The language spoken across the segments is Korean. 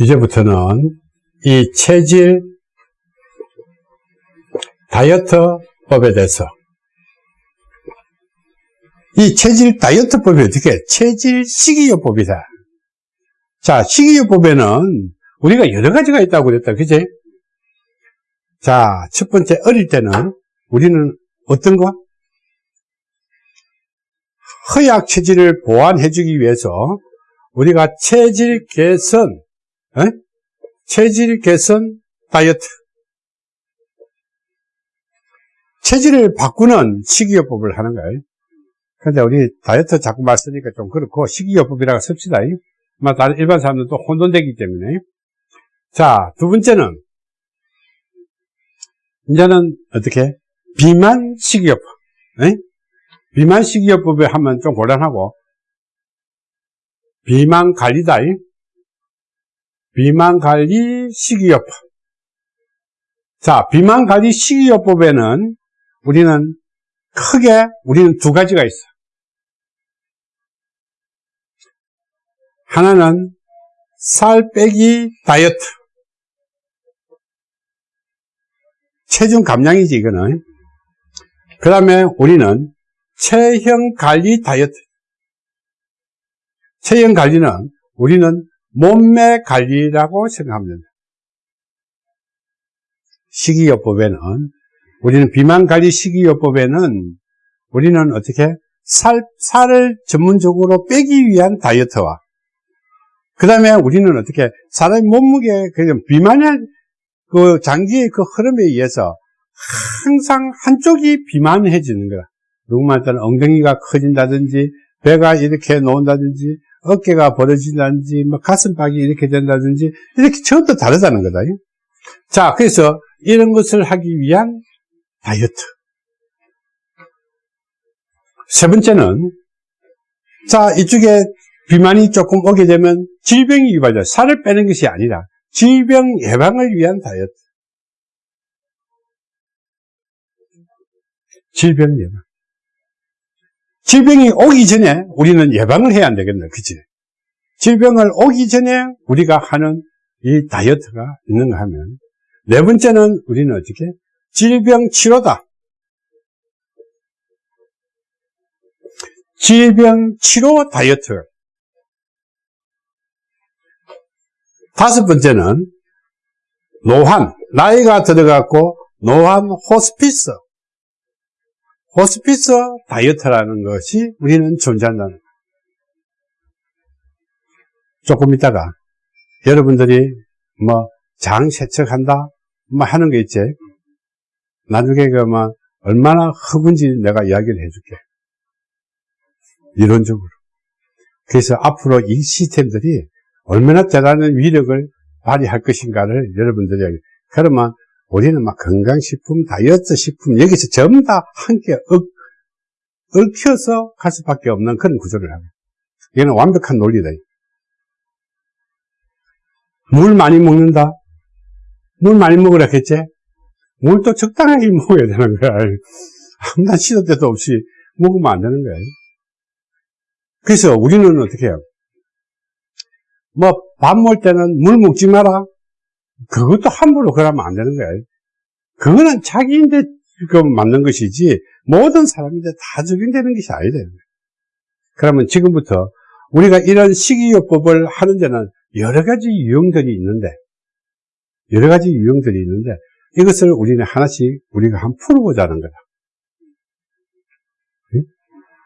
이제부터는 이 체질 다이어트법에 대해서. 이 체질 다이어트법이 어떻게? 체질 식이요법이다. 자 식이요법에는 우리가 여러 가지가 있다고 그랬다. 그지? 자 첫 번째 어릴 때는 우리는 어떤 거 허약 체질을 보완해 주기 위해서 우리가 체질 개선 에? 체질 개선 다이어트. 체질을 바꾸는 식이요법을 하는 거예요. 근데 우리 다이어트 자꾸 말 쓰니까 좀 그렇고 식이요법이라고 씁시다. 뭐 다른 일반 사람들도 혼돈되기 때문에. 자 두 번째는 이제는 어떻게? 비만 식이요법 에? 비만 식이요법에 하면 좀 곤란하고 비만 관리다 비만 관리 식이요법 자 비만 관리 식이요법에는 우리는 크게 우리는 두 가지가 있어 하나는 살 빼기 다이어트. 체중 감량이지, 이거는. 그 다음에 우리는 체형 관리 다이어트. 체형 관리는 우리는 몸매 관리라고 생각하면 된다. 식이요법에는 우리는 비만 관리 식이요법에는 우리는 어떻게 살, 살을 전문적으로 빼기 위한 다이어트와 그 다음에 우리는 어떻게 사람의 몸무게 그 비만의 그 장기의 그 흐름에 의해서 항상 한쪽이 비만해지는 거야. 누구만 따는 엉덩이가 커진다든지 배가 이렇게 놓은다든지 어깨가 벌어진다든지 뭐 가슴팍이 이렇게 된다든지 이렇게 전부 다르다는 거다. 자, 그래서 이런 것을 하기 위한 다이어트. 세 번째는 자, 이쪽에 비만이 조금 오게 되면 질병이 유발돼 살을 빼는 것이 아니라 질병 예방을 위한 다이어트. 질병 예방. 질병이 오기 전에 우리는 예방을 해야 안 되겠네. 그치? 질병을 오기 전에 우리가 하는 이 다이어트가 있는가 하면 네 번째는 우리는 어떻게? 질병 치료다. 질병 치료 다이어트. 다섯 번째는 노환, 나이가 들어갔고 노환 호스피스. 호스피스 다이어트라는 것이 우리는 존재한다는 조금 있다가 여러분들이 뭐 장 세척한다 뭐 하는 게 있지? 나중에 그뭐 얼마나 흡은지 내가 이야기를 해줄게. 이론적으로. 그래서 앞으로 이 시스템들이 얼마나 대단한 위력을 발휘할 것인가를 여러분들이 그러면 우리는 막 건강식품, 다이어트 식품 여기서 전부 다 함께 얽, 얽혀서 갈 수밖에 없는 그런 구조를 합니다. 이거는 완벽한 논리다. 물 많이 먹는다? 물 많이 먹으라 했지? 물도 적당하게 먹어야 되는 거야. 아무나 시도 때도 없이 먹으면 안 되는 거야. 그래서 우리는 어떻게 해요? 뭐, 밥 먹을 때는 물 먹지 마라. 그것도 함부로 그러면 안 되는 거예요. 그거는 자기인데 그 맞는 것이지, 모든 사람인데 다 적용되는 것이 아니다. 그러면 지금부터 우리가 이런 식이요법을 하는 데는 여러 가지 유형들이 있는데, 여러 가지 유형들이 있는데, 이것을 우리는 하나씩 우리가 한 풀어보자는 거다.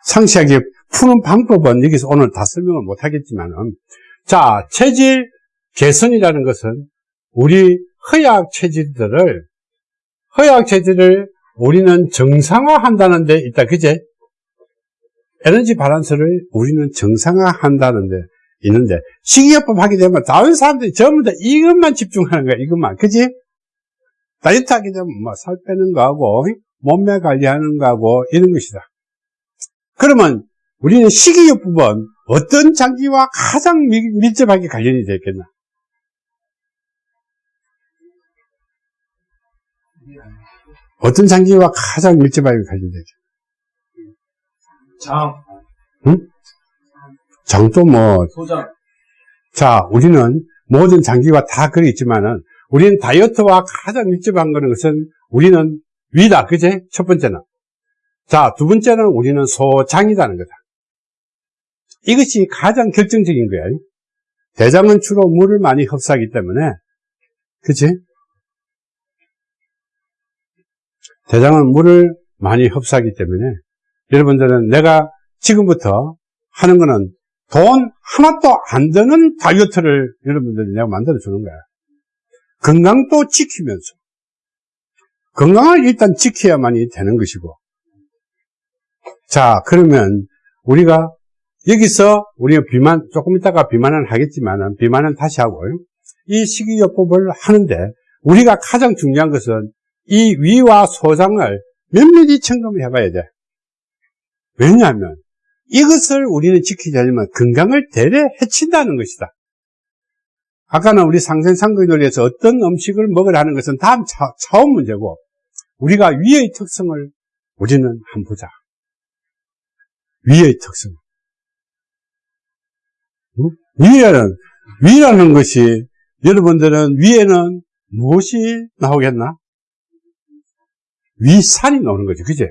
상세하게 푸는 방법은 여기서 오늘 다 설명을 못 하겠지만 은, 자, 체질 개선이라는 것은 우리 허약 체질들을, 허약 체질을 우리는 정상화 한다는 데 있다. 그제? 에너지 바란스를 우리는 정상화 한다는 데 있는데, 식이요법 하게 되면 다른 사람들이 전부 다 이것만 집중하는 거야. 이것만. 그지? 다이어트 하게 되면 뭐 살 빼는 거하고, 몸매 관리하는 거하고, 이런 것이다. 그러면 우리는 식이요법은 어떤 장기와 가장 밀접하게 관련이 되겠나? 어떤 장기와 가장 밀접하게 관련되죠? 장. 장도 뭐, 소장. 자, 우리는 모든 장기가 다 그래 있지만은, 우리는 다이어트와 가장 밀접한 거는 것은 우리는 위다. 그제? 첫 번째는. 자, 두 번째는 우리는 소장이라는 거다. 이것이 가장 결정적인 거야. 대장은 주로 물을 많이 흡수하기 때문에, 그치? 대장은 물을 많이 흡수하기 때문에, 여러분들은 내가 지금부터 하는 거는 돈 하나도 안 드는 다이어트를 여러분들이 내가 만들어 주는 거야. 건강도 지키면서. 건강을 일단 지켜야만이 되는 것이고. 자, 그러면 우리가 여기서 우리가 비만, 조금 있다가 비만은 하겠지만 비만은 다시 하고요. 이 식이요법을 하는데 우리가 가장 중요한 것은 이 위와 소장을 면밀히 점검해 봐야 돼. 왜냐하면 이것을 우리는 지키자면 건강을 대래 해친다는 것이다. 아까는 우리 상생상거의 논리에서 어떤 음식을 먹으라는 것은 다음 차, 차원 문제고 우리가 위의 특성을 우리는 한번 보자. 위의 특성. 응? 위에는 위라는 것이 여러분들은 위에는 무엇이 나오겠나? 위산이 나오는 거죠. 그제?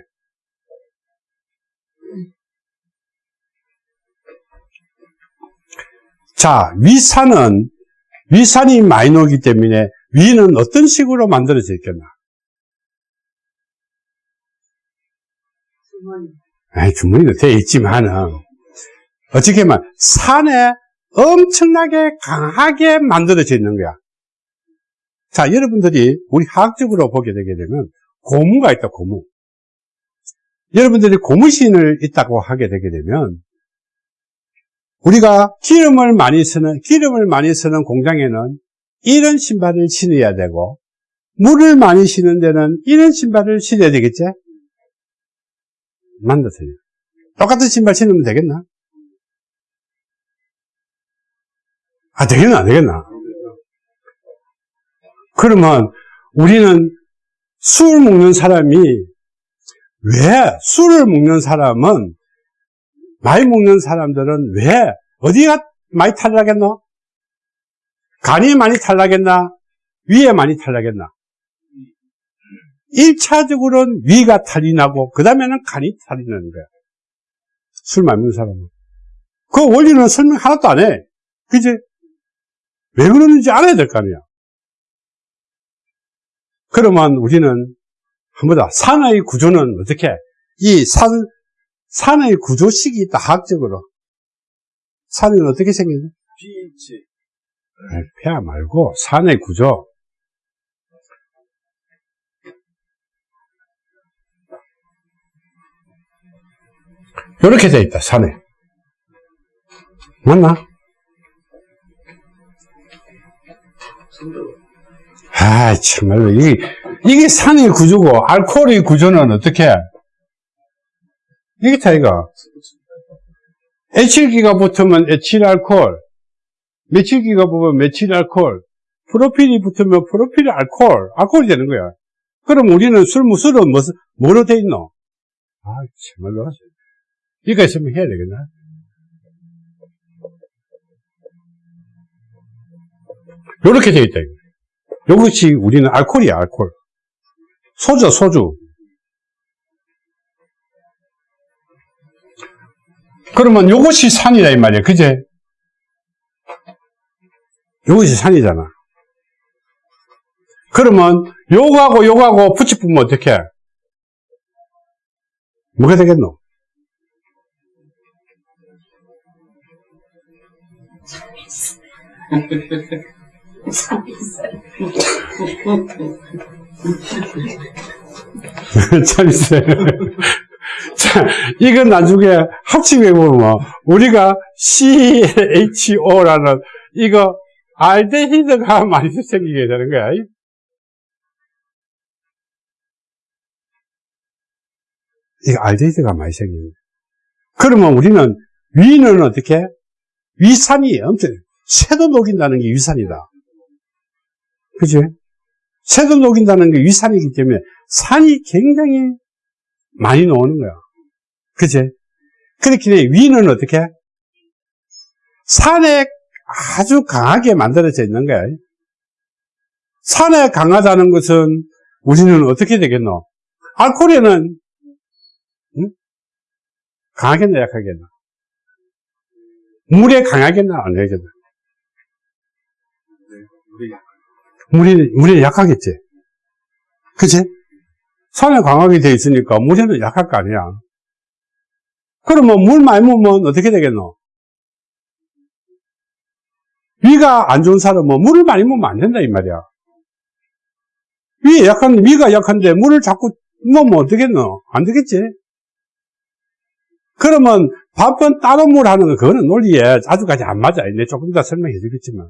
자, 위산은 위산이 많이 나오기 때문에 위는 어떤 식으로 만들어져 있겠나? 주머니. 아니, 주머니도 되어 있지만은, 어떻게 보면 산에 엄청나게 강하게 만들어져 있는 거야. 자, 여러분들이 우리 화학적으로 보게 되게 되면 고무가 있다, 고무. 여러분들이 고무신을 있다고 하게 되게 되면 우리가 기름을 많이 쓰는, 기름을 많이 쓰는 공장에는 이런 신발을 신어야 되고, 물을 많이 신는 데는 이런 신발을 신어야 되겠지? 만드세요. 똑같은 신발 신으면 되겠나? 아, 되겠나, 안 되겠나? 그러면 우리는 술 먹는 사람이 왜 술을 먹는 사람은 많이 먹는 사람들은 왜 어디가 많이 탈락했노? 간이 많이 탈락했나? 위에 많이 탈락했나? 1차적으로는 위가 탈이 나고 그 다음에는 간이 탈이 나는 거야. 술 많이 먹는 사람은. 그 원리는 설명 하나도 안 해. 그지? 왜 그러는지 알아야 될 거 아니야. 그러면 우리는 한번 더 산의 구조는 어떻게? 이 산, 산의 구조식이 있다, 학적으로. 산은 어떻게 생겼냐? pH. 폐하 말고 산의 구조. 이렇게 돼 있다, 산에. 맞나? 아, 참말로. 이게, 이게 산의 구조고, 알코올의 구조는 어떻게? 이게 차이가. 에틸기가 붙으면 에틸알코올, 메틸기가 붙으면 메틸알코올, 프로필이 붙으면 프로필 알코올, 알코올이 되는 거야. 그럼 우리는 술, 무술은 뭐, 뭐로 돼 있노? 아, 참말로. 이거 있으면 해야 되겠나? 요렇게 돼 있다. 이 것이 우리는 알코올이야, 알코올. 소주, 소주. 그러면 요것이 산이다, 이 말이야. 그제? 요것이 산이잖아. 그러면 요거하고 요거하고 붙여보면 어떻게? 뭐가 되겠노? 참 있어요. 자, 이건 나중에 합치게 보면, 우리가 CHO라는, 이거, 알데히드가 많이 생기게 되는 거야. 이거 알데히드가 많이 생기는. 그러면 우리는, 위는 어떻게? 위산이 엄청, 새도 녹인다는 게 위산이다. 그지? 새도 녹인다는 게 위산이기 때문에 산이 굉장히 많이 나오는 거야. 그제? 그렇기 때문에 위는 어떻게? 산에 아주 강하게 만들어져 있는 거야. 산에 강하다는 것은 우리는 어떻게 되겠노? 알코올에는 응? 강하겠나 약하겠나? 물에 강하겠나 안 되겠나? 물이 물에 약하겠지. 그치? 산에 강하게 돼 있으니까 물에는 약할 거 아니야. 그러면 물 많이 먹으면 어떻게 되겠노? 위가 안 좋은 사람은 물을 많이 먹으면 안 된다 이 말이야. 위 약한 위가 약한데 물을 자꾸 먹으면 어떻겠노? 안 되겠지. 그러면 밥은 따로 물 하는 거 그거는 논리에 아주까지 안 맞아. 내 조금 이따 설명해 주겠지만.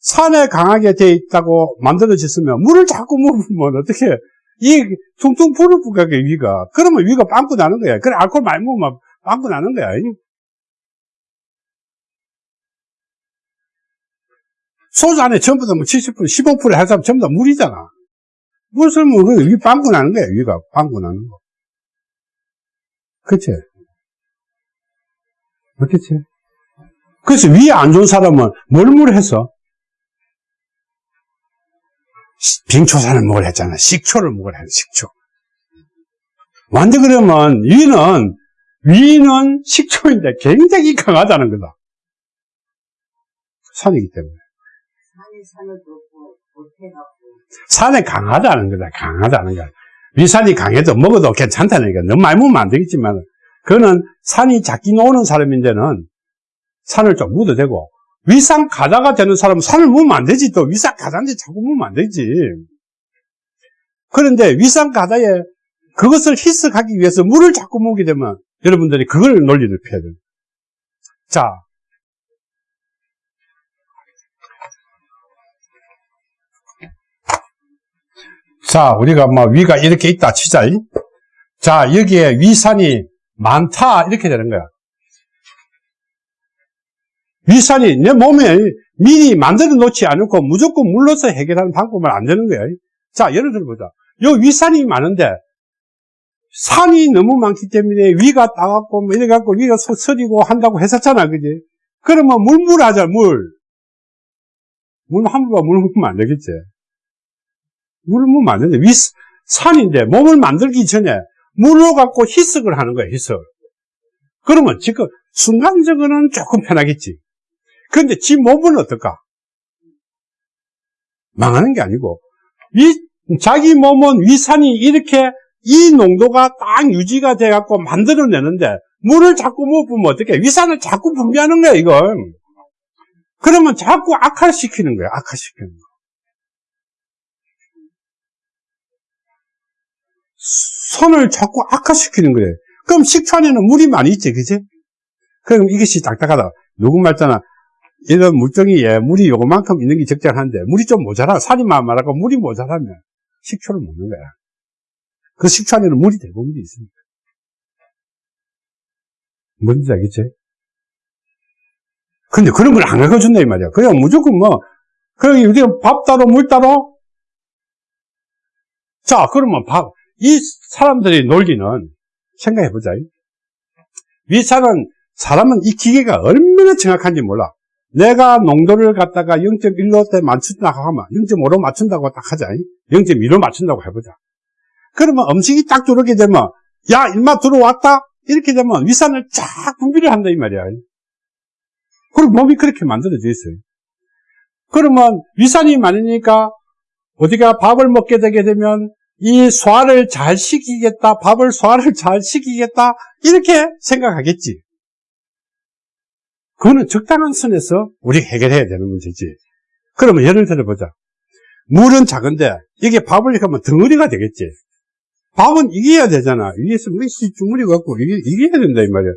산에 강하게 돼 있다고 만들어졌으면 물을 자꾸 먹으면 어떻게 이 퉁퉁 불을 부가게 위가 그러면 위가 빵꾸 나는 거야. 그래 알코올 많이 먹으면 빵꾸 나는 거야. 소주 안에 전부 다 뭐 70%, 15% 해서 전부 다 물이잖아. 물을 먹으면 위 빵꾸 나는 거야. 위가 빵꾸 나는 거. 그치? 그렇겠지? 그래서 위에 안 좋은 사람은 뭘 물 해서? 빙초산을 먹으려 했잖아. 식초를 먹으려 했 식초. 완전 그러면 위는, 위는 식초인데 굉장히 강하다는 거다. 산이기 때문에. 산에 강하다는 거다. 강하다는 거야. 위산이 강해도 먹어도 괜찮다는 거야. 너무 많이 먹으면 안 되겠지만, 그거는 산이 작게 노는 사람인데는 산을 좀 묻어도 되고, 위산 가다가 되는 사람은 산을 묻으면 안 되지. 또 위산 가다인데 자꾸 묻으면 안 되지. 그런데 위산 가다에 그것을 희석하기 위해서 물을 자꾸 먹게 되면 여러분들이 그걸 논리를 펴야 돼요. 자. 자, 우리가 뭐 위가 이렇게 있다 치자. 자, 여기에 위산이 많다 이렇게 되는 거야. 위산이 내 몸에 미리 만들어 놓지 않고 무조건 물로서 해결하는 방법은 안 되는 거야. 자, 예를 들어보자. 요 위산이 많은데 산이 너무 많기 때문에 위가 따갑고 뭐 이래갖고 위가 서- 서리고 한다고 했었잖아, 그지? 그러면 물물 하자, 물. 물 함부로 물 먹으면 안 되겠지. 물을 먹으면 안 되는데, 위, 산인데 몸을 만들기 전에 물로 갖고 희석을 하는 거야, 희석. 그러면 지금 순간적으로는 조금 편하겠지. 그런데 지 몸은 어떨까? 망하는 게 아니고, 위, 자기 몸은 위산이 이렇게 이 농도가 딱 유지가 돼갖고 만들어내는데, 물을 자꾸 못 부으면 어떻게? 위산을 자꾸 분비하는 거야, 이건. 그러면 자꾸 악화시키는 거야, 악화시키는 거. 손을 자꾸 악화시키는 거예요. 그럼 식초 안에는 물이 많이 있지, 그지? 그럼 이것이 딱딱하다. 누구 말잖아. 이런 물종이에 물이 요만큼 있는 게 적절한데, 물이 좀 모자라, 살이 말하고 물이 모자라면 식초를 먹는 거야. 그 식초 안에는 물이 대부분 있습니다. 뭔지 알겠지? 근데 그런 걸 안 가르쳐준다, 이 말이야. 그냥 무조건 뭐, 그럼 우리가 밥 따로, 물 따로? 자, 그러면 밥, 이 사람들의 논리는 생각해보자. 위산은 사람은 이 기계가 얼마나 정확한지 몰라. 내가 농도를 갖다가 0.1로 맞춘다고 하면 0.5로 맞춘다고 딱 하자. 0.2로 맞춘다고 해보자. 그러면 음식이 딱 들어오게 되면 야 일마 들어왔다? 이렇게 되면 위산을 쫙 분비를 한다 이 말이야. 그리고 몸이 그렇게 만들어져 있어요. 그러면 위산이 많으니까 어디가 밥을 먹게 되게 되면 이 소화를 잘 시키겠다, 밥을 소화를 잘 시키겠다, 이렇게 생각하겠지. 그거는 적당한 선에서 우리 해결해야 되는 문제지. 그러면 예를 들어보자. 물은 작은데, 이게 밥을 이렇게 하면 덩어리가 되겠지. 밥은 이겨야 되잖아. 위에서 뭐 주물이 갖고 이겨야 된다, 이 말이야.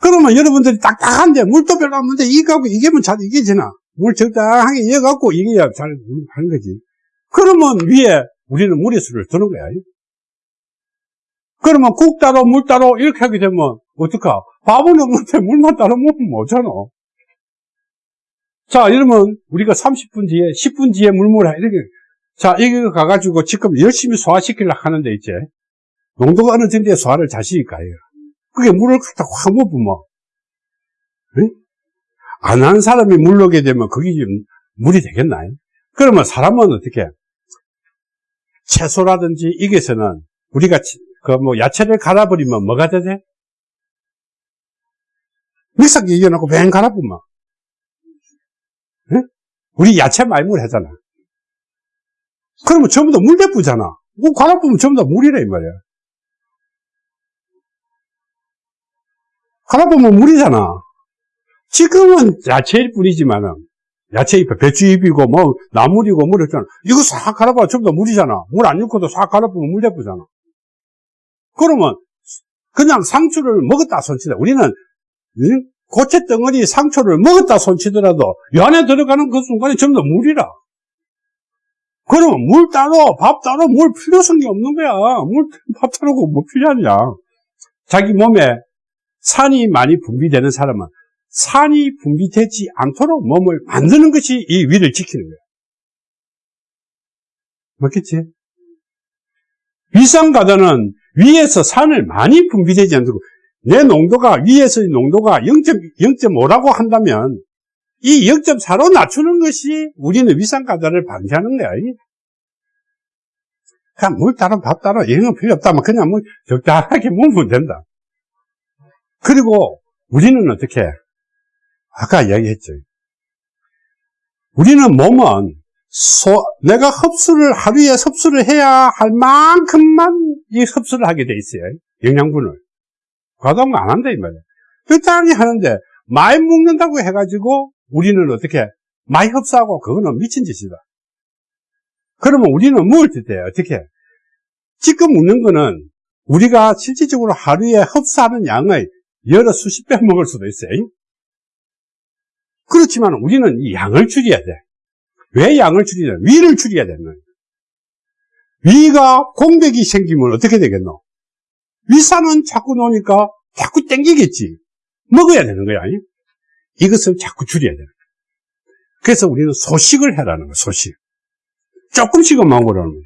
그러면 여러분들이 딱딱한데, 물도 별로 없는데, 이거하고 이기면 잘 이겨지나. 물 적당하게 이어갖고 이겨야 잘 하는 거지. 그러면 위에 우리는 무리수를 두는 거야. 그러면 국 따로 물 따로 이렇게 하게 되면 어떡하? 밥은 없는데 물만 따로 먹으면 뭐잖아. 자, 이러면 우리가 30분 뒤에, 10분 뒤에 물물 이렇게. 자, 이거 가가지고 지금 열심히 소화시키려고 하는데 이제 농도가 어느 정도의 소화를 이거. 그게 물을 갖다 확 먹으면, 안 하는 사람이 물 넣게 되면 그게 좀 물이 되겠나요? 그러면 사람은 어떻게, 채소라든지 이게서는 우리가 그 뭐 야채를 갈아버리면 뭐가 되대? 믹서기 이겨놓고 뱅 갈아보면. 응? 우리 야채 말물 하잖아. 그러면 전부 다 물 대부잖아. 뭐 갈아보면 전부 다 물이래, 이 말이야. 갈아보면 물이잖아. 지금은 야채일 뿐이지만은, 야채잎, 배추 잎이고, 뭐, 나물이고, 뭐, 이랬잖아. 이거 싹 갈아봐. 전부 다 물이잖아. 물 안 넣고도 싹 갈아보면 물 대부잖아. 그러면, 그냥 상추를 먹었다 손치다. 우리는, 응? 고체 덩어리 상추를 먹었다 손치더라도, 이 안에 들어가는 그 순간에 전부 다 물이라. 그러면 물 따로, 밥 따로, 물 필요성이 없는 거야. 물, 밥 따로고 뭐 필요하냐. 자기 몸에 산이 많이 분비되는 사람은 산이 분비되지 않도록 몸을 만드는 것이 이 위를 지키는 거야. 맞겠지? 위산가다는 위에서 산을 많이 분비되지 않도록 내 농도가 위에서의 농도가 0.5라고 한다면 이 0.4로 낮추는 것이 우리는 위산가다를 방지하는 거야. 그냥 물 따로 밥 따로 이런 건 필요 없다면 그냥 뭐 적당하게 먹으면 된다. 그리고 우리는 어떻게 아까 이야기했죠. 우리는 몸은 소, 내가 흡수를 하루에 흡수를 해야 할 만큼만 이 흡수를 하게 돼 있어요. 영양분을 과다한 안 한다 이 말이야. 적당히 하는데 많이 먹는다고 해가지고 우리는 어떻게 많이 흡수하고 그거는 미친 짓이다. 그러면 우리는 먹을 때 어떻게 지금 먹는 거는 우리가 실질적으로 하루에 흡수하는 양의 여러 수십 배 먹을 수도 있어요. 그렇지만 우리는 이 양을 줄여야 돼. 왜 양을 줄이냐? 위를 줄여야 되는 거예요. 위가 공백이 생기면 어떻게 되겠노? 위산은 자꾸 놓으니까 자꾸 땡기겠지. 먹어야 되는 거야. 이것을 자꾸 줄여야 되는 거야. 그래서 우리는 소식을 해라는 거야, 소식. 조금씩은 먹으라는 거야.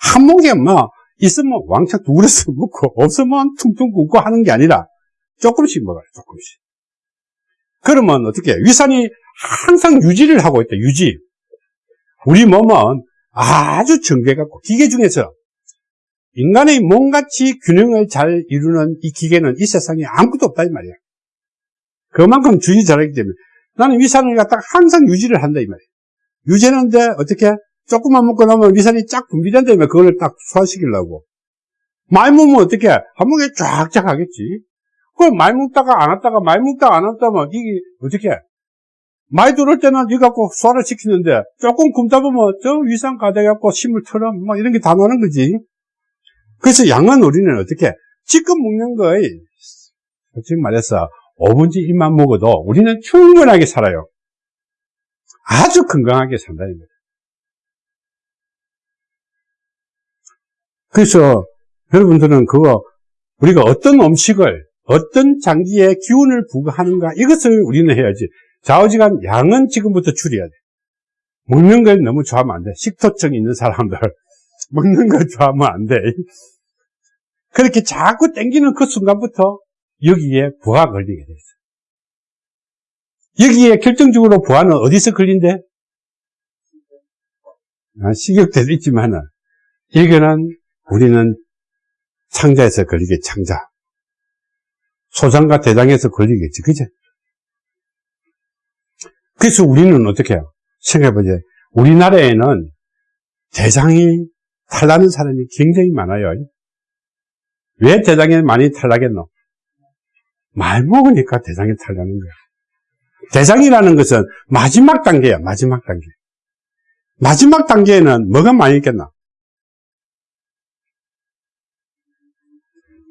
한막 있으면 왕창 두그려서 먹고 없으면 퉁퉁 굶고 하는 게 아니라 조금씩 먹어요, 조금씩. 그러면 어떻게 위산이 항상 유지를 하고 있다, 유지. 우리 몸은 아주 정교해갖고 기계 중에서 인간의 몸같이 균형을 잘 이루는 이 기계는 이 세상에 아무것도 없다 이 말이야. 그만큼 주의 잘하기 때문에 나는 위산을 갖다가 항상 유지를 한다 이 말이야. 유지하는데 어떻게 조금만 먹고 나면 위산이 쫙 분비된다면 그걸 딱 소화시키려고. 많이 먹으면 어떻게 한 목에 쫙쫙 하겠지. 그걸 많이 먹다가 안 왔다가 많이 먹다가 안 왔다면 이게 어떻게 많이 들어올 때는 이거 갖고 소화를 시키는데 조금 굶다 보면 저 위산 가져갖고 심을 털어 뭐 이런 게 다 나는 거지. 그래서 양은 우리는 어떻게 지금 먹는 거에 솔직히 말해서 5분지 1만 먹어도 우리는 충분하게 살아요. 아주 건강하게 산다는 거예요. 그래서 여러분들은 그거 우리가 어떤 음식을 어떤 장기에 기운을 부과하는가 이것을 우리는 해야지 좌우지간 양은 지금부터 줄여야 돼. 먹는 걸 너무 좋아하면 안 돼. 식토증 있는 사람들. 먹는 걸 좋아하면 안 돼. 그렇게 자꾸 땡기는 그 순간부터 여기에 부하 걸리게 돼 있어. 여기에 결정적으로 부하는 어디서 걸린대? 아, 식욕대도 있지만은 이거는 우리는 창자에서 걸리게 창자. 소장과 대장에서 걸리겠지, 그죠? 그래서 우리는 어떻게 해요? 생각해보자. 우리나라에는 대장이 탈나는 사람이 굉장히 많아요. 왜 대장이 많이 탈나겠노? 말 먹으니까 대장이 탈나는 거야. 대장이라는 것은 마지막 단계야, 마지막 단계. 마지막 단계에는 뭐가 많이 있겠나?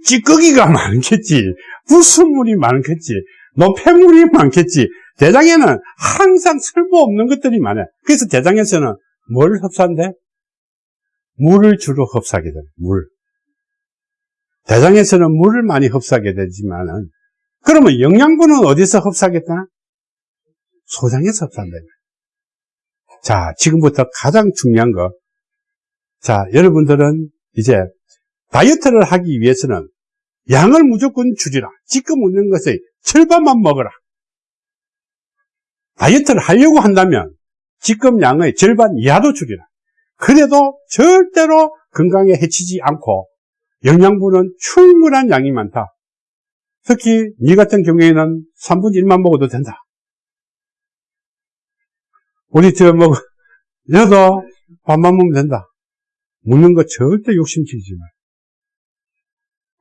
찌꺼기가 많겠지. 부수물이 많겠지. 노폐물이 많겠지. 대장에는 항상 쓸모없는 것들이 많아요. 그래서 대장에서는 뭘 흡수한대? 물을 주로 흡수하게 돼. 물. 대장에서는 물을 많이 흡수하게 되지만은 그러면 영양분은 어디서 흡수하겠다? 소장에서 흡수한다. 자, 지금부터 가장 중요한 거. 자, 여러분들은 이제 다이어트를 하기 위해서는 양을 무조건 줄이라. 지금 먹는 것의 절반만 먹어라. 다이어트를 하려고 한다면 지금 양의 절반 이하도 줄이라. 그래도 절대로 건강에 해치지 않고 영양분은 충분한 양이 많다. 특히 니 같은 경우에는 3분의 1만 먹어도 된다. 우리 저 뭐, 여도 밥만 먹으면 된다. 먹는 거 절대 욕심치지 마.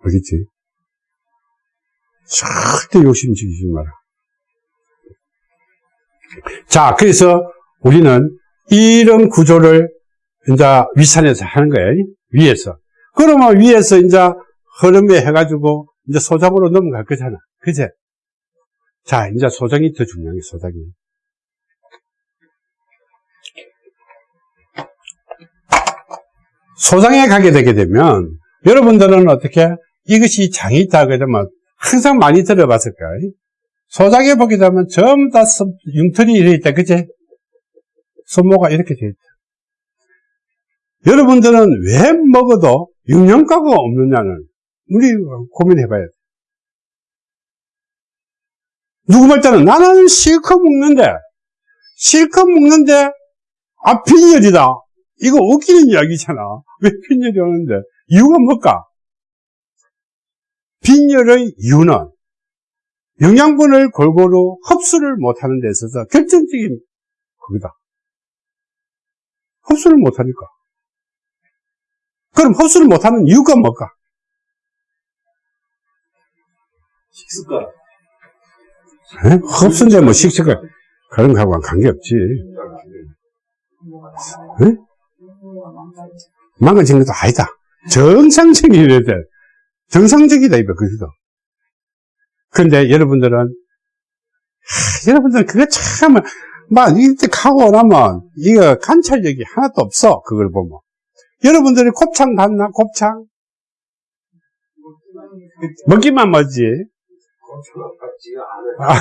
알겠지? 절대 욕심치지 마라. 자, 그래서 우리는 이런 구조를 이제 위산에서 하는 거예요. 위에서. 그러면 위에서 이제 흐름에 해가지고 이제 소장으로 넘어갈 거잖아. 그제? 자, 이제 소장이 더 중요한 게 소장이. 소장에 가게 되게 되면 여러분들은 어떻게 이것이 장이 있다 되면 항상 많이 들어봤을 거예요. 소장에 보게 되면 전부 다 손- 융털이 이래 있다. 그제? 손모가 이렇게 돼 있다. 여러분들은 왜 먹어도 영양가가 없느냐는 우리 고민해 봐야 돼. 누구 말자는 나는 실컷 먹는데, 실컷 먹는데, 아, 빈혈이다. 이거 웃기는 이야기잖아. 왜 빈혈이 오는데? 이유가 뭘까? 빈혈의 이유는 영양분을 골고루 흡수를 못하는 데 있어서 결정적인 그거다. 흡수를 못하니까. 그럼 흡수를 못하는 이유가 뭘까? 식습관. 에? 흡수인데 뭐 식식을 그런 거하고는 관계없지. 에? 망가지는 것도 아니다. 정상적이어야 돼. 정상적이다, 이거, 그기도. 근데 여러분들은, 하, 여러분들은 그거 참, 막, 이때 가고 나면, 이거 관찰력이 하나도 없어, 그걸 보면. 여러분들이 곱창 봤나, 곱창? 먹기만. 아,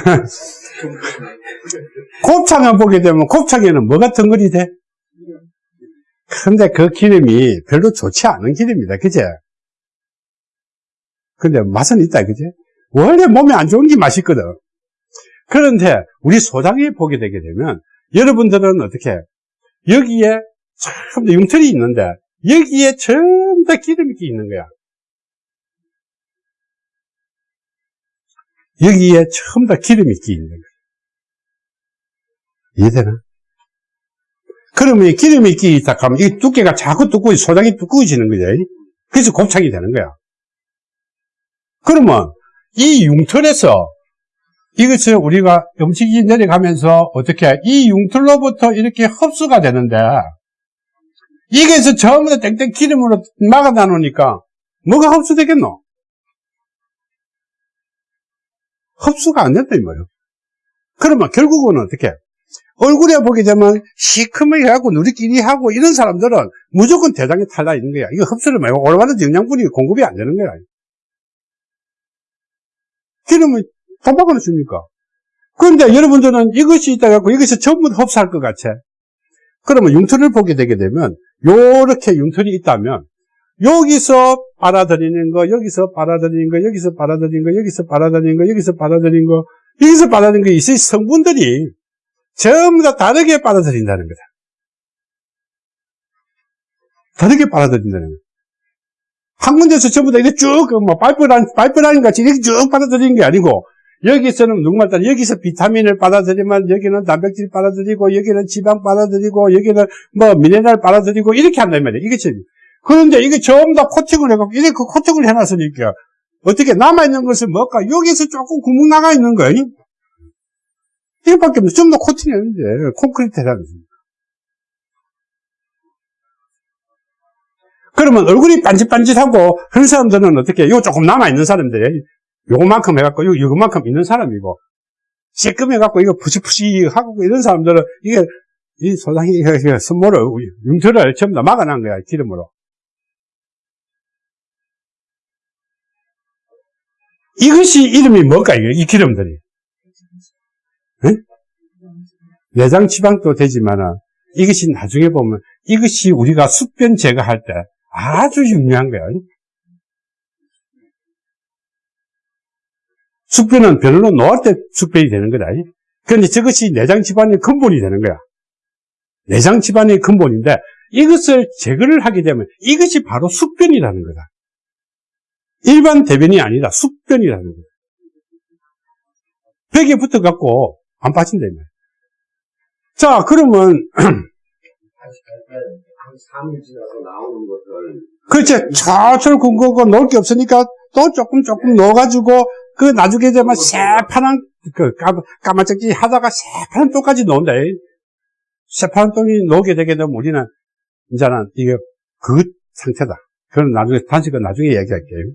곱창을 보게 되면 곱창에는 뭐가 덩어리 돼? 근데 그 기름이 별로 좋지 않은 기름이다. 그제? 근데 맛은 있다. 그제? 원래 몸에 안 좋은 게 맛있거든. 그런데 우리 소장에 보게 되게 되면 여러분들은 어떻게 여기에 전부 융털이 있는데 여기에 전부 다 기름이 끼 있는 거야. 여기에 전부 다 기름이 끼 있는 거야. 이해되나? 그러면 이 기름이 끼 있다 하면 이 두께가 자꾸 두꺼워, 소장이 두꺼워지는 거죠. 그래서 곱창이 되는 거야. 그러면 이 융털에서 이것을 우리가 음식이 내려가면서 어떻게 이 융털로부터 이렇게 흡수가 되는데 이게서 다 땡땡 기름으로 막아다 놓으니까 뭐가 흡수되겠노? 흡수가 안 된다 이 말이야. 그러면 결국은 어떻게? 얼굴에 보게 되면 시커멓게 하고 누리끼리 하고 이런 사람들은 무조건 대장에 탈나 있는 거야. 이거 흡수를 말고 올바른 영양분이 공급이 안 되는 거야. 기름을 도박을 줍니까? 그런데 여러분들은 이것이 있다 갖고 이것이 전부 다 흡수할 것 같아. 그러면 융털을 보게 되게 되면 요렇게 융털이 있다면 여기서 빨아들이는 거, 여기서 빨아들이는 거, 여기서 빨아들이는 거, 여기서 빨아들이는 거, 여기서 빨아들이는 거, 여기서 빨아들이는 거 있어 성분들이 전부 다 다르게 빨아들인다는 거다. 다르게 빨아들인다는 거다. 한 군데서 전부 다 이렇게 쭉, 뭐, 파이프라인, 파이프라인 같이 이렇게 쭉 빨아들이는 게 아니고, 여기서는 누구 말따 여기서 비타민을 빨아들이면 여기는 단백질 빨아들이고, 여기는 지방 빨아들이고, 여기는 뭐, 미네랄 빨아들이고, 이렇게 한단. 이게 지 그런데 이게 전부 다 코팅을 해갖고, 이렇게 코팅을 해놨으니까, 어떻게 남아있는 것은 뭘까? 여기서 조금 구멍 나가 있는. 이거밖에 없어. 전부 다 코팅이 아닌데, 콘크리트 해놨는 그러면 얼굴이 반짓반짓하고 그런 사람들은 어떻게 요? 조금 남아있는 사람들이 요만큼 해갖고 요 요만큼 있는 사람이고. 쬐끔 해갖고 이거 푸시푸시하고 이런 사람들은 이게 이 이게 선모를 융틀을 전부 다 막아놓은 거야 기름으로. 이것이 이름이 뭘까 이게? 이 기름들이? 응? 내장 지방도 되지만은 이것이 나중에 보면 이것이 우리가 숙변 제거할 때 아주 중요한 거예요. 숙변은 변으로 놓을 때 숙변이 되는 거다. 그런데 저것이 내장 질환의 근본이 되는 거야. 내장 질환의 근본인데 이것을 제거를 하게 되면 이것이 바로 숙변이라는 거다. 일반 대변이 아니라 숙변이라는 거다. 벽에 붙어갖고 안 빠진다. 이 말이야. 자, 그러면 한 3일 지나서 나오는 것들 그렇지. 철철 군거고 넣을 게 없으니까 또 조금 조금 넣어가지고 그 나중에 되면 새파란 그 까, 까마짝지 하다가 새파란 똥까지 넣는다. 새파란 똥이 넣게 되게 되면 우리는 이제는 이게 그 상태다. 그건 나중에 단식은 나중에 얘기할게요.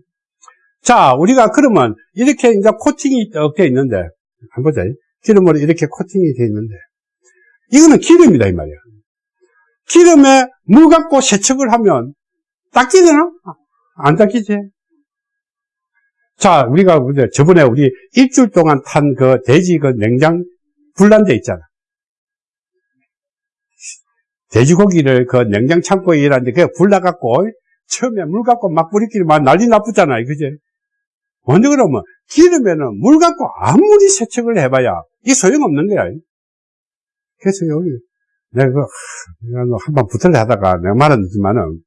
자, 우리가 그러면 이렇게 이제 코팅이 되어 있는데 한번 보자. 기름으로 이렇게 코팅이 되어 있는데 이거는 기름이다 이 말이야. 기름에 물 갖고 세척을 하면 닦이되나? 안 닦이지. 자, 우리가 저번에 우리 일주일 동안 탄 그 돼지 그 냉장 불난데 있잖아. 돼지고기를 그 냉장 창고에 일하는데 그게 불나갖고 처음에 물 갖고 막 뿌리끼리 막 난리 나쁘잖아요. 그지? 근데 그러면 기름에는 물 갖고 아무리 세척을 해봐야 이 소용없는 거야. 그래서 여기 내가 그, 한번 붙을래 하다가 내가 말했지만은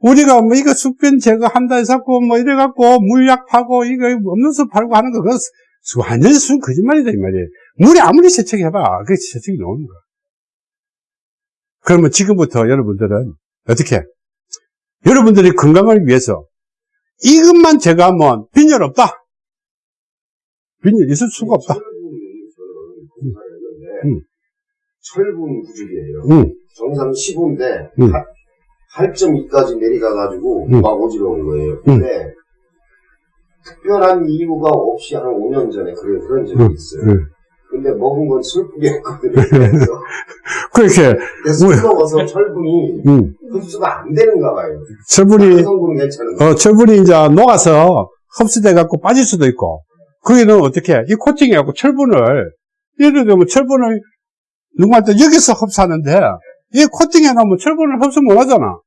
우리가 뭐 이거 숙변 제거한다 해서 뭐 이래갖고 물약 파고 이거 없는 수 팔고 하는 거 그거 수- 완전히 순 거짓말이다 이 말이에요. 물에 아무리 세척해봐 그게 세척이 나오는 거야. 그러면 지금부터 여러분들은 어떻게? 여러분들이 건강을 위해서 이것만 제거하면 빈혈 없다. 빈혈 있을 수가 없다. 검사했는데 음. 철분 부족이에요. 응, 정상 15인데 음. 8.2까지 내려가가지고 음. 막 어지러운 거예요. 근데 특별한 이유가 없이 한 5년 전에 그래 그런 적이 음. 있어요. 응. 근데 먹은 건 슬프게 했거든요. 그래서 그렇게, 술 먹어서 철분이 응. 흡수가 안 되는가 봐요. 철분이. 어, 철분이 이제 녹아서 흡수돼 갖고 빠질 수도 있고, 거기는 어떻게, 해? 이 코팅해갖고 철분을, 예를 들면 철분을 누구한테 여기서 흡수하는데, 이 코팅해 놓으면 철분을 흡수 못 하잖아.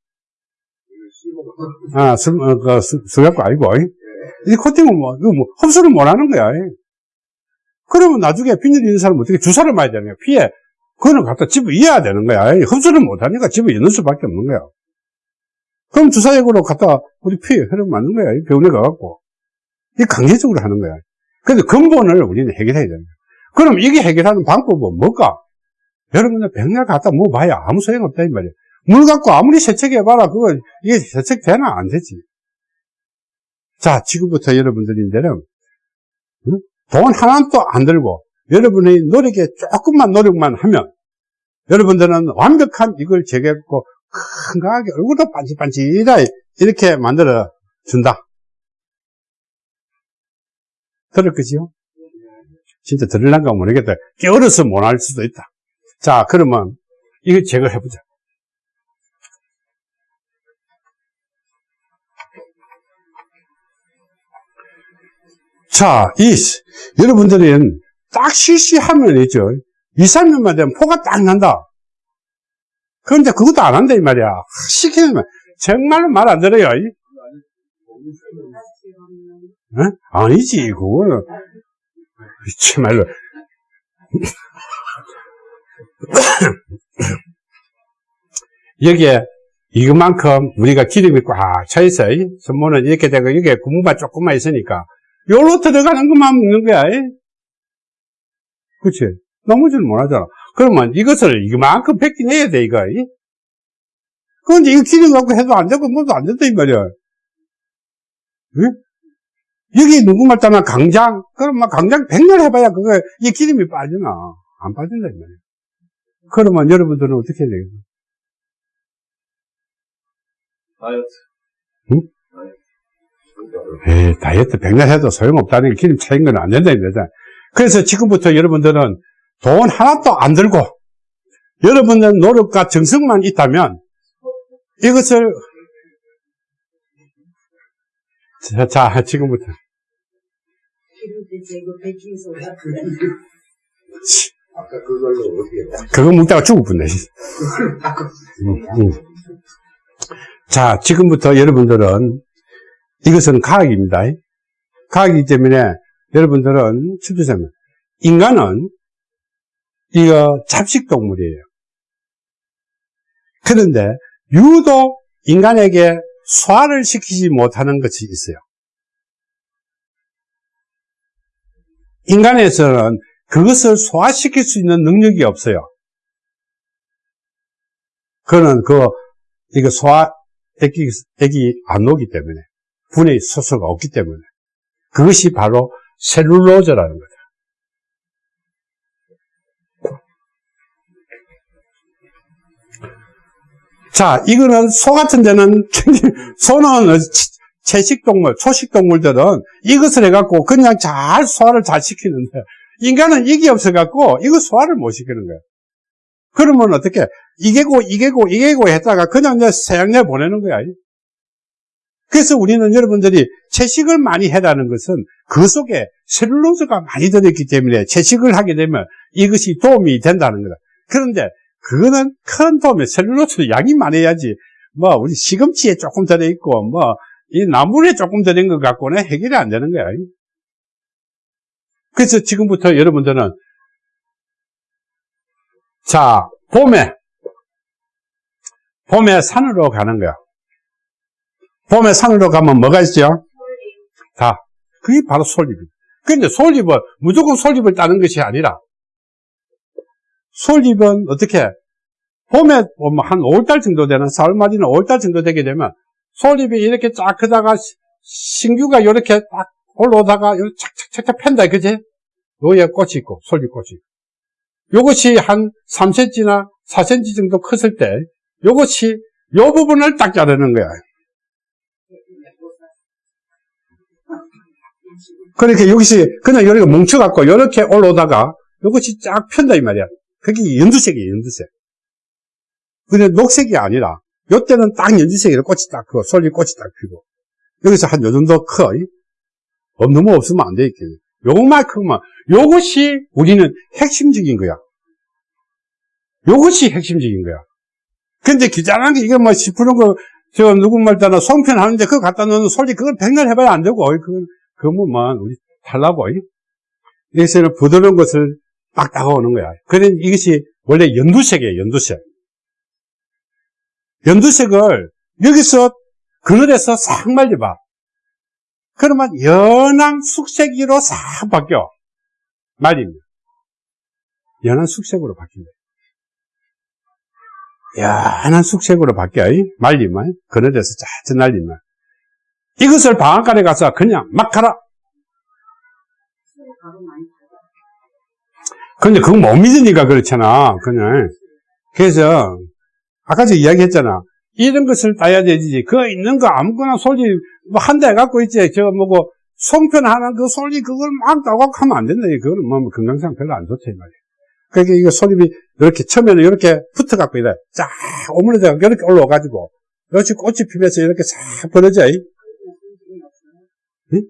아, 술, 어, 그, 술, 술 갖고 아니고, 이 코팅은 뭐, 이거 뭐, 흡수를 못 하는 거야. 그러면 나중에 빈혈 있는 사람은 어떻게 주사를 맞아야 거야. 피에. 그거는 갖다 집어 이어야 되는 거야. 흡수를 못 하니까 집어 넣는 수밖에 없는 거야. 그럼 주사약으로 갖다 우리 피에 흐름 맞는 거야. 이 병원에 가갖고. 이 강제적으로 하는 거야. 그래서 근본을 우리는 해결해야 거야. 그럼 이게 해결하는 방법은 뭘까? 여러분들 백날 갖다 먹어봐야 아무 소용 없다, 이 말이야. 물 갖고 아무리 세척해봐라. 그거, 이게 세척되나? 안 되지. 자, 지금부터 여러분들인데는, 응? 돈 하나도 안 들고, 여러분의 노력에 조금만 노력만 하면, 여러분들은 완벽한 이걸 제거했고, 건강하게 얼굴도 반질반질하 이렇게 만들어 준다. 들을 거지요? 진짜 들을란가 모르겠다. 깨어려서 못할 수도 있다. 자, 그러면 이거 제거해 보자. 자, 이, 여러분들은 딱 실시하면이죠. 2, 3년만 되면 포가 딱 난다. 그런데 그것도 안 한다, 이 말이야. 시키면 정말 말 안 들어요. 이. 어? 아니지, 그거는. 정말로. 여기에 이것만큼 우리가 기름이 꽉 차 있어. 이. 선모는 이렇게 되고, 이게 구멍만 조금만 있으니까. 요로 들어가는 것만 먹는 거야. 이. 그치? 넘어지를 못 하잖아. 그러면 이것을 이만큼 뺏기내야 돼, 이거. 이. 그런데 이거 기름 갖고 해도 안 되고, 뭐도 안 된다, 이 말이야. 응? 여기 누구 말 따나 강장? 그럼 막 강장 백날 해봐야 그거, 이 기름이 빠지나? 안 빠진다, 이 말이야. 그러면 여러분들은 어떻게 해야 되겠어? 다이어트. 응? 에이, 다이어트 백날 해도 소용없다는 게 기름 차인 건 안 된다, 이 말이야. 그래서 지금부터 여러분들은 돈 하나도 안 들고, 여러분들 노력과 정성만 있다면, 이것을, 자, 자 지금부터. 아까 그걸로 어떻게 그거 먹다가 뻔네. 음, 음. 자, 지금부터 여러분들은 이것은 과학입니다. 과학이기 때문에 여러분들은 춥주세면 인간은 이거 잡식 동물이에요. 그런데 유독 인간에게 소화를 시키지 못하는 것이 있어요. 인간에서는 그것을 소화시킬 수 있는 능력이 없어요. 그거는 그, 이거 소화, 액이, 액이 안 오기 때문에, 분해 소수가 없기 때문에, 그것이 바로 셀룰로즈라는 거죠. 자, 이거는 소 같은 데는, 소는 채식동물, 초식동물들은 이것을 해갖고 그냥 잘 소화를 잘 시키는데, 인간은 이게 없어갖고 이거 소화를 못 시키는 거예요. 그러면 어떻게, 이게고, 이게고, 이게고 했다가 그냥 내 세양내 보내는 거야. 그래서 우리는 여러분들이 채식을 많이 해라는 것은 그 속에 셀룰로즈가 많이 들어있기 때문에 채식을 하게 되면 이것이 도움이 된다는 거다. 그런데 그거는 큰 도움이 셀룰로즈 양이 많아야지 뭐 우리 시금치에 조금 들어있고 뭐 이 나물에 조금 들어있는 것 갖고는 해결이 안 되는 거야. 그래서 지금부터 여러분들은 자 봄에 봄에 산으로 가는 거야. 봄에 산으로 가면 뭐가 있죠? 다. 그게 바로 솔잎입니다. 그런데 솔잎은 무조건 솔잎을 따는 것이 아니라 솔잎은 어떻게 봄에 뭐한 5월달 정도 되는 4월 말이나 5월달 정도 되게 되면 솔잎이 이렇게 쫙 크다가 시- 신규가 이렇게 딱 올라오다가 착착착착 팬다 그지? 여기에 꽃이 있고 솔잎꽃이 있고 요것이 한 3cm나 4cm 정도 컸을 때 요것이 요 부분을 딱 자르는 거야. 그러니까 여기서 그냥 여기가 뭉쳐갖고 이렇게 올라오다가 이것이 쫙 편다 이 말이야. 그게 연두색이에요, 연두색. 근데 녹색이 아니라 요때는 딱 연두색이라 꽃이 딱 크고 솔잎 꽃이 딱 피고 여기서 한 요 정도 커. 어, 너무 없으면 안 되겠네. 요만큼만 요것이 우리는 핵심적인 거야. 요것이 핵심적인 거야. 근데 귀찮은 게 이거 뭐 10%는 거, 저 누구 말따나 송편 하는데 그거 갖다 놓는 솔잎 그걸 백날 해봐야 안 되고, 그건 그러면 우리 달라고. 여기서는 부드러운 것을 딱 다가오는 거야. 그런 이것이 원래 연두색이에요, 연두색. 연두색을 여기서 그늘에서 싹 말려봐. 그러면 연한 숙색으로 싹 바뀌어. 말입니다. 연한 숙색으로 바뀐다. 연한 숙색으로 바뀌어. 말리면, 그늘에서 자주 날리면. 이것을 방앗간에 가서 그냥 막 가라. 근데 그거 못 믿으니까 그렇잖아. 그냥. 그래서, 아까 저 이야기 했잖아. 이런 것을 따야 되지. 그거 있는 거 아무거나 솔잎, 뭐 한 대 갖고 있지. 저 뭐고, 송편 하나 그 솔잎 그걸 막 따고 하면 안 된다. 그거는 뭐 건강상 별로 안 좋다. 이 말이야. 그러니까 이거 솔잎이 이렇게 처음에는 이렇게 붙어 갖고 이래. 쫙 오므려져 이렇게 올라와 가지고, 이렇게 꽃이 피면서 이렇게 싹 벌어져. 이. 응?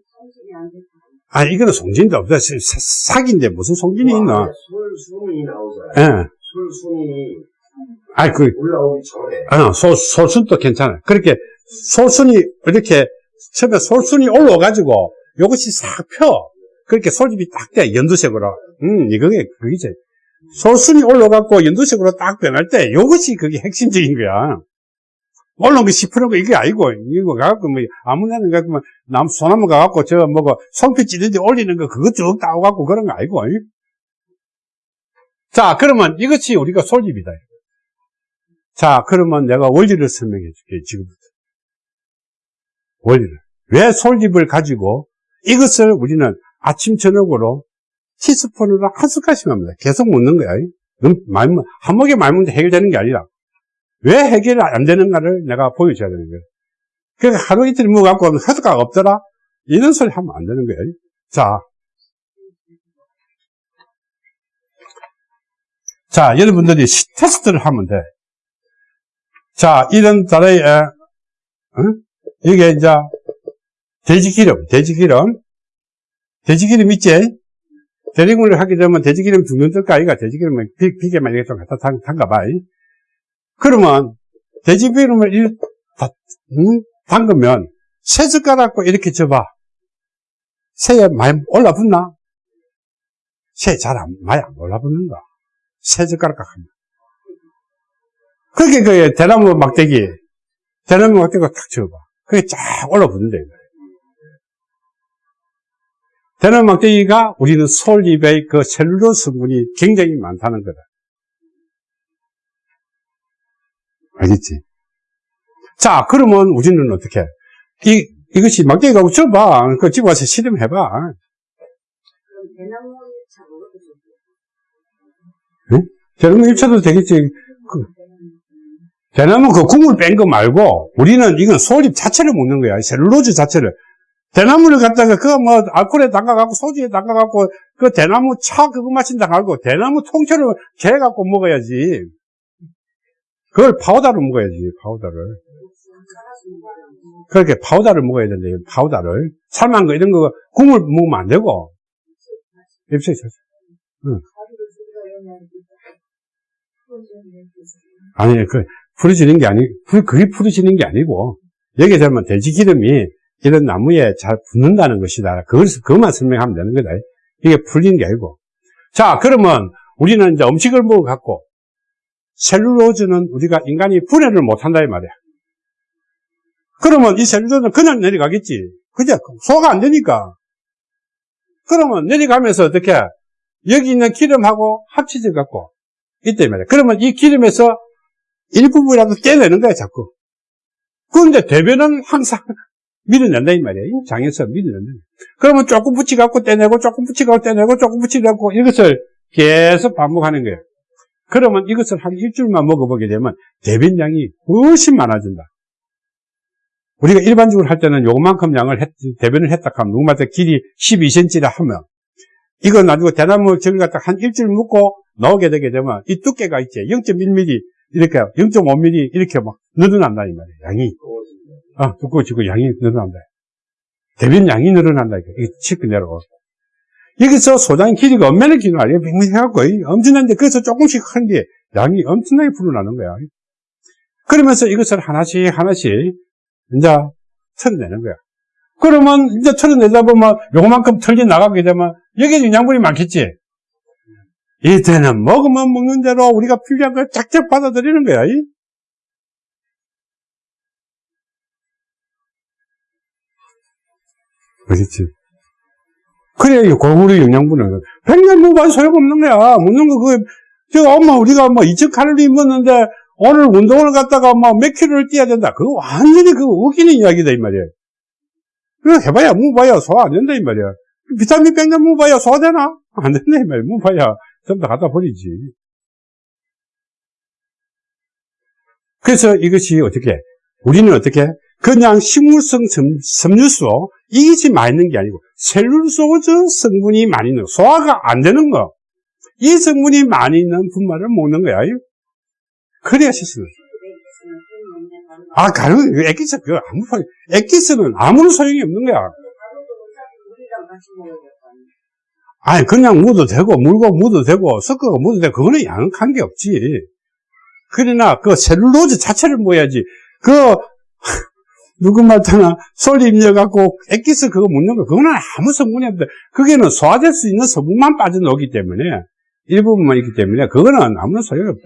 아, 이거는 송진도 없다. 사- 사기인데 무슨 송진이 있나? 솔순이 나오잖아요. 예. 솔순이 아이, 그, 올라오기 전에. 아, 소, 소순도 괜찮아. 그렇게 소순이 이렇게 처음에 소순이 올라와가지고 이것이 싹 펴. 그렇게 솔잎이 딱 돼. 연두색으로. 음, 이거게, 그게지. 소순이 올라가고 연두색으로 딱 변할 때 이것이 그게 핵심적인 거야. 올라온 게 10%가 이게 아니고, 이거 가갖고 뭐, 아무나 가갖고 뭐, 남, 소나무 가갖고 저 뭐고, 송피 찌는데 올리는 거 그거 쭉 따오갖고 그런 거 아니고. 이? 자, 그러면 이것이 우리가 솔잎이다. 자, 그러면 내가 원리를 설명해 줄게, 지금부터. 원리를. 왜 솔잎을 가지고 이것을 우리는 아침, 저녁으로 티스푼으로 한 숟갈씩 합니다. 계속 먹는 거야. 너무 많이 먹- 한 먹에 많이 먹는데 해결되는 게 아니라 왜 해결이 안 되는가를 내가 보여줘야 되는 거예요. 그러니까 하루 이틀 먹어갖고 효과가 없더라? 이런 소리 하면 안 되는 거예요. 자. 자, 여러분들이 시- 테스트를 하면 돼. 자, 이런 에, 응? 이게 이제, 돼지기름, 돼지기름. 돼지기름 있지? 대리군을 하게 되면 돼지기름 죽는 뜰까, 아이가 돼지기름을 비, 비계만 이렇게 좀 갖다 담, 담가봐. 이. 그러면, 돼지기름을 이, 다, 응? 담그면, 세 숟가락고 이렇게 줘봐. 새에 많이 올라붙나? 새 잘 안, 많이 안 올라붙는다. 새 젓가락 하면. 그렇게 그 대나무 막대기, 대나무 막대기가 탁 쳐봐. 그게 쫙 올라붙는다. 이거. 대나무 막대기가 우리는 솔잎의 그 셀룰로스 성분이 굉장히 많다는 거다. 알겠지? 자, 그러면 우리는 어떻게? 이, 이것이 막대기가 줘봐. 그 집에 와서 실험해봐. 대나무 차 먹어도 좋고. 대나무 일쳐도 되겠지. 그, 대나무 그 국물 뺀 거 말고, 우리는 이건 솔잎 자체를 먹는 거야. 셀룰로즈 자체를. 대나무를 갖다가 그거 뭐 알코올에 담가갖고 소주에 담가갖고 그 대나무 차 그거 마신다 말고 대나무 통째로 개갖고 먹어야지. 그걸 파우더로 먹어야지, 파우더를. 그렇게 파우더를 먹어야 이 파우더를. 삶은 거 이런 거 국물 먹으면 안 되고. 입술이 젖어. 아니, 그, 풀어지는 게 아니, 그, 그게 풀어지는 게 아니고, 여기 되면 돼지 기름이 이런 나무에 잘 붙는다는 것이다. 그걸, 그것만 설명하면 되는 거다. 이게 풀리는 게 아니고. 자, 그러면 우리는 이제 음식을 먹어갖고, 셀룰로즈는 우리가 인간이 분해를 못 한다, 이 말이야. 그러면 이 셀룰로즈는 그냥 내려가겠지. 그죠? 소화가 안 되니까. 그러면 내려가면서 어떻게, 여기 있는 기름하고 합쳐져 갖고, 이때 말이야. 그러면 이 기름에서 일부분이라도 떼내는 거야, 자꾸. 그런데 대변은 항상 밀어낸다, 이 말이야. 이 장에서 밀어낸다. 그러면 조금 붙여갖고 떼내고, 조금 붙여갖고 떼내고, 조금 붙여갖고 이것을 계속 반복하는 거야. 그러면 이것을 한 일주일만 먹어보게 되면 대변량이 훨씬 많아진다. 우리가 일반적으로 할 때는 요만큼 양을 했, 대변을 했다 하면 누구마다 길이 12cm라 하면 이거 나중에 대나무 저기 갖다 한 일주일 묶고 나오게 되게 되면 이 두께가 있지 0.1mm 이렇게 0.5mm 이렇게 막 늘어난다 이 말이야 양이. 아 두꺼워지고 양이 늘어난다. 대변 양이 늘어난다 이게 치고 내려가고. 여기서 소장의 길이가 얼마나 길어 알요? 빙빙해갖고 엄청난데 그래서 조금씩 하는데 양이 엄청나게 불어나는 거야. 그러면서 이것을 하나씩 하나씩 이제 털어내는 거야. 그러면 이제 털어내다 보면 요만큼 털리 나가게 되면 여기에 영양분이 많겠지 이때는 먹으면 먹는 대로 우리가 필요한 걸 쫙쫙 받아들이는 거야. 이? 그렇지. 그래야 이 골고루 영양분은 백년 먹어도 소용없는 거야. 먹는 거, 그, 저, 엄마, 우리가 뭐 2,000칼로리 먹는데 오늘 운동을 갔다가 뭐 몇 킬로를 뛰어야 된다. 그거 완전히 그거 웃기는 이야기다, 이 말이야. 그거 해봐야, 먹어봐야 소화 안 된다, 이 말이야. 비타민 백년 먹어봐야 소화되나? 안 된다, 이 말이야. 먹어봐야. 전부 다 갖다 버리지. 그래서 이것이 어떻게, 우리는 어떻게, 그냥 식물성 섬- 섬유소, 이것이 많이 있는 게 아니고, 셀룰소즈 성분이 많이 있는 거, 소화가 안 되는 거, 이 성분이 많이 있는 분말을 먹는 거야. 그래야 식습니다. 아, 가루, 액기스, 그거 아무 소용, 액기스는 아무런 소용이 없는 거야. 아니, 그냥 묻어도 되고, 물고 묻어도 되고, 섞어가 묻어도 되고, 그거는 양한 게 없지. 그러나, 그 셀룰로즈 자체를 먹어야지. 그, 누구 말타나 솔 입려갖고 액기스 그거 묻는 거, 그거는 아무 성분이 없대. 그게는 소화될 수 있는 성분만 빠져나오기 때문에, 일부분만 있기 때문에, 그거는 아무런 소용이 없다.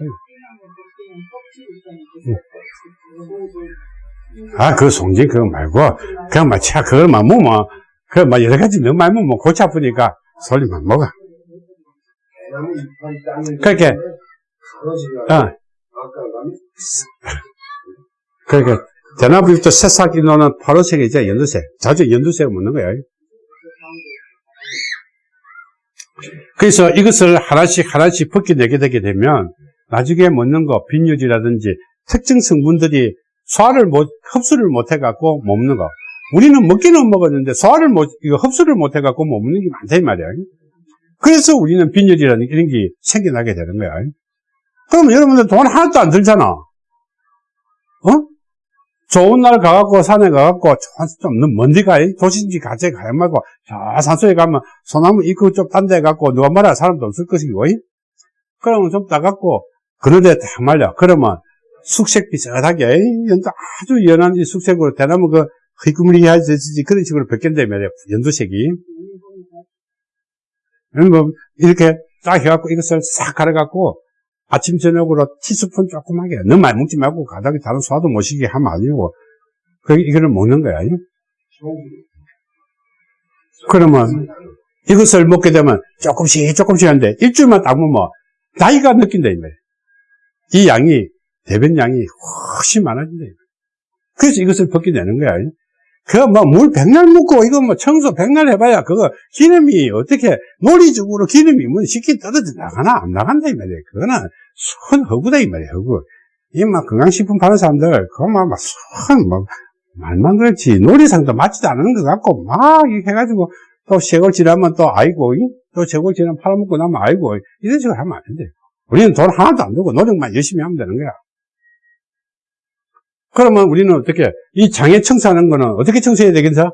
아, 그 송진 그거 말고, 그냥 막, 차, 그걸만 먹으면, 그, 막, 여러 가지 너무 많이 먹으면 골치 아프니까, 솔잎만 먹어. 그렇게. 가로지가 어, 그러니까, 대나무잎도 새싹이 노는 파란색이죠, 연두색. 자주 연두색 먹는 거야. 그래서 이것을 하나씩 하나씩 벗겨내게 되게 되면, 나중에 먹는 거, 빈유지라든지, 특정 성분들이 소화를 못, 흡수를 못 해갖고 먹는 거. 우리는 먹기는 먹었는데, 소화를 못, 이거 흡수를 못 해갖고 못 먹는 게 많다, 이 말이야. 그래서 우리는 빈혈이라는 이런 게 생겨나게 되는 거야. 그럼 여러분들 돈 하나도 안 들잖아. 어? 좋은 날 가갖고 산에 가갖고 좀 먼데 가 도시인지 같이 가야 말고 저 산속에 가면 소나무 이거 좀딴 데 가갖고 누가 말할 사람도 없을 것이고 그러면 좀 따갖고 그런 데 딱 말려 그러면 숙색 비슷하게 연도 아주 연한 이 숙색으로 대나무 그 희구무리해지지 그런 식으로 바뀐단 말이야. 연두색이. 음, 뭐, 이렇게 딱 해갖고 이것을 싹 갈아갖고 아침, 저녁으로 티스푼 조그맣게 너무 많이 먹지 말고 가닥에 다른 소화도 못 시게 하면 아니고 그 이거를 먹는 거야. 그러면 이것을 먹게 되면 조금씩 조금씩 하는데 일주일만 딱 먹으면 나이가 느낀다 이 말이야. 이 양이 대변 양이 훨씬 많아진다. 그래서 이것을 벗게 되는 거야. 그뭐물 백날 묻고 이거 뭐 청소 백날 해봐야 그거 기름이 어떻게 논리적으로 기름이 뭐 쉽게 떨어져 나가나 안 나간다 이 말이야. 그거는 순 허구다 이 말이야. 허구. 이막 건강식품 파는 사람들 그거 막순막 말만 그렇지 놀이상도 맞지도 않는 것 같고 막 이렇게 해가지고 또 세월 지나면 또 아이고 이? 또 세월 지나면 팔아먹고 나면 아이고 이런 식으로 하면 안 돼. 우리는 돈 하나도 안 들고 노력만 열심히 하면 되는 거야. 그러면 우리는 어떻게 이 장애 청소하는 거는 어떻게 청소해야 되겠어?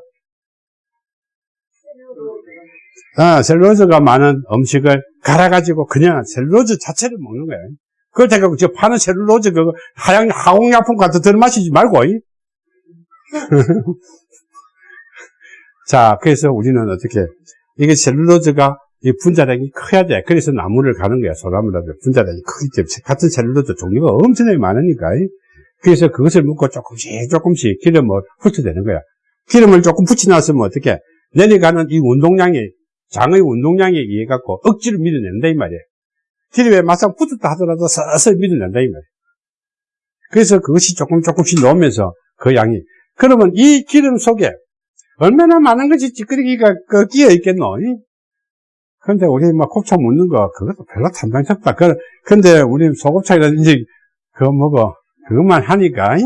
아, 셀룰로즈가 많은 음식을 갈아가지고 그냥 셀룰로즈 자체를 먹는 거야. 그걸 제가 저 파는 셀룰로즈 그거 하양 하공약품 같은 들 마시지 말고. 이? 자, 그래서 우리는 어떻게 이게 셀룰로즈가 이 분자량이 커야 돼. 그래서 나무를 가는 거야. 소나무라도 분자량이 크기 때문에 같은 셀룰로즈 종류가 엄청나게 많으니까. 이? 그래서 그것을 먹고 조금씩 조금씩 기름을 훑어대는 거야. 기름을 조금 붙여놨으면 어떻게 내려가는 이 운동량이 장의 운동량에 의해 갖고 억지로 밀어낸다 이 말이야. 기름에 막상 붙었다 하더라도 서서히 밀어낸다 이 말이야. 그래서 그것이 조금 조금씩 넣으면서 그 양이 그러면 이 기름 속에 얼마나 많은 것이 찌끄러기가 그 끼어 있겠노? 이? 근데 우리 막 곱창 먹는 거 그것도 별로 탐당스럽다. 그, 근데 우리 소곱창이라든지 그거 먹어 그것만 하니까 이?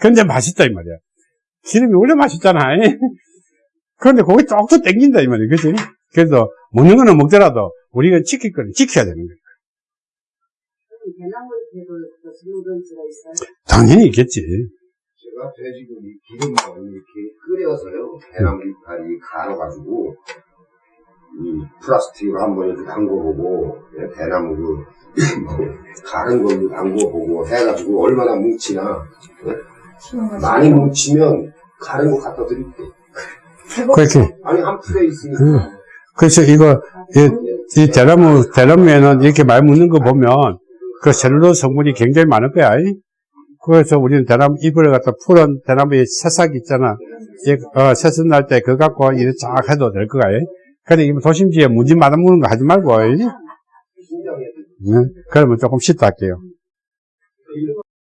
근데 맛있다 이 말이야. 기름이 원래 맛있잖아. 이? 그런데 거기 쪽도 땡긴다 이 말이야. 그치? 그래서 먹는 거는 먹더라도 우리가 지킬 거는 지켜야 되는 거야. 당연히 있겠지. 제가 돼지고기 기름을 이렇게 끓여서요 이파리 갈아가지고 이 플라스틱으로 한번 이렇게 담궈보고 예, 대나무 그 뭐, 가른 걸로 담궈보고 해가지고 얼마나 뭉치나 예? 많이 뭉치면 가른 거 갖다 드릴게 그렇게. 아니 한 풀에 있으니까 응. 그래서 이거, 이, 이 대나무, 대나무에는 이렇게 많이 묻는 거 보면 그 셀룰로즈 성분이 굉장히 많을 거야. 이? 그래서 우리는 대나무 잎을 갖다 푸른 대나무의 새싹 있잖아. 이, 어, 새싹 날때 그거 갖고 이렇게 쫙 해도 될 거야. 이? 근데 이거 도심지에 무지 맞아먹는 거 하지 말고. 이? 신장에 응? 그러면 조금 씻다 할게요.